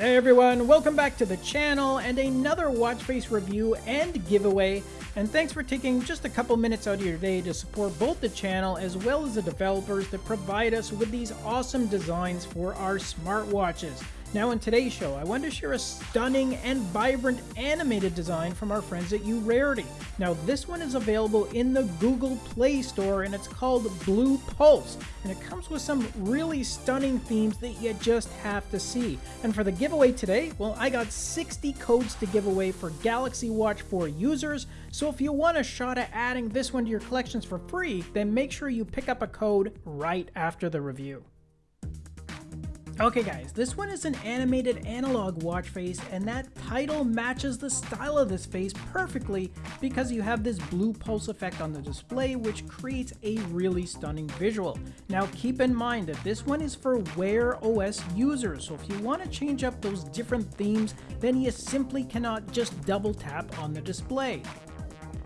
Hey everyone, welcome back to the channel and another watch face review and giveaway. And thanks for taking just a couple minutes out of your day to support both the channel as well as the developers that provide us with these awesome designs for our smartwatches. Now in today's show, I want to share a stunning and vibrant animated design from our friends at Urarity. Now this one is available in the Google Play Store and it's called Blue Pulse. And it comes with some really stunning themes that you just have to see. And for the giveaway today, well I got 60 codes to give away for Galaxy Watch 4 users. So if you want a shot at adding this one to your collections for free, then make sure you pick up a code right after the review. Okay guys, this one is an animated analog watch face and that title matches the style of this face perfectly because you have this blue pulse effect on the display which creates a really stunning visual. Now keep in mind that this one is for Wear OS users, so if you want to change up those different themes, then you simply cannot just double tap on the display.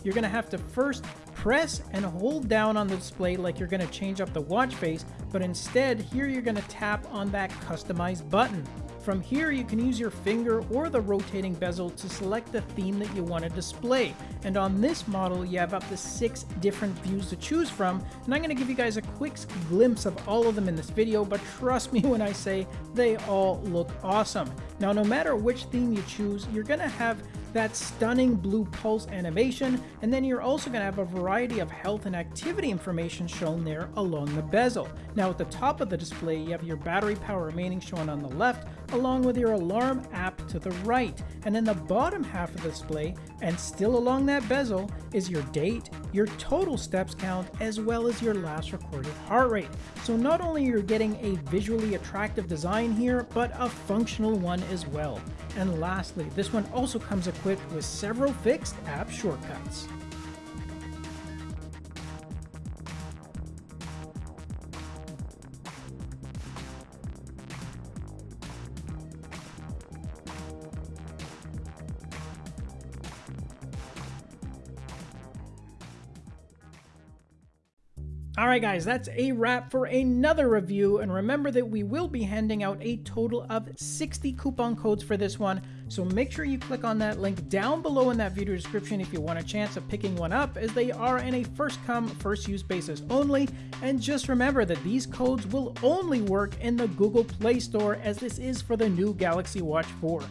You're to have to first press and hold down on the display like you're to change up the watch face, but instead here you're to tap on that customized button. From here, you can use your finger or the rotating bezel to select the theme that you want to display. And on this model, you have up to six different views to choose from. And I'm going to give you guys a quick glimpse of all of them in this video, but trust me when I say they all look awesome. Now, no matter which theme you choose, you're going to have that stunning blue pulse animation, and then you're also going to have a variety of health and activity information shown there along the bezel. Now at the top of the display, you have your battery power remaining shown on the left, along with your alarm app to the right. And in the bottom half of the display, and still along that bezel, is your date, your total steps count, as well as your last recorded heart rate. So not only you're getting a visually attractive design here, but a functional one as well. And lastly, this one also comes equipped with several fixed app shortcuts. Alright guys, that's a wrap for another review, and remember that we will be handing out a total of 60 coupon codes for this one, so make sure you click on that link down below in that video description if you want a chance of picking one up, as they are in a first come, first use basis only, and just remember that these codes will only work in the Google Play Store as this is for the new Galaxy Watch 4.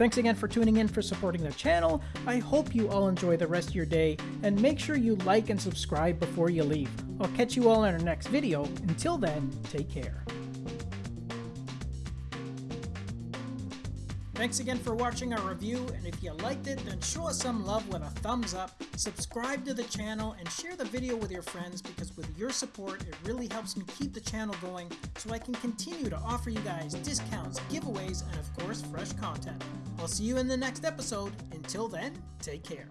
Thanks again for tuning in for supporting the channel. I hope you all enjoy the rest of your day, and make sure you like and subscribe before you leave. I'll catch you all in our next video. Until then, take care. Thanks again for watching our review, and if you liked it, then show us some love with a thumbs up, subscribe to the channel, and share the video with your friends because with your support, it really helps me keep the channel going so I can continue to offer you guys discounts, giveaways, and of course, fresh content. I'll see you in the next episode. Until then, take care.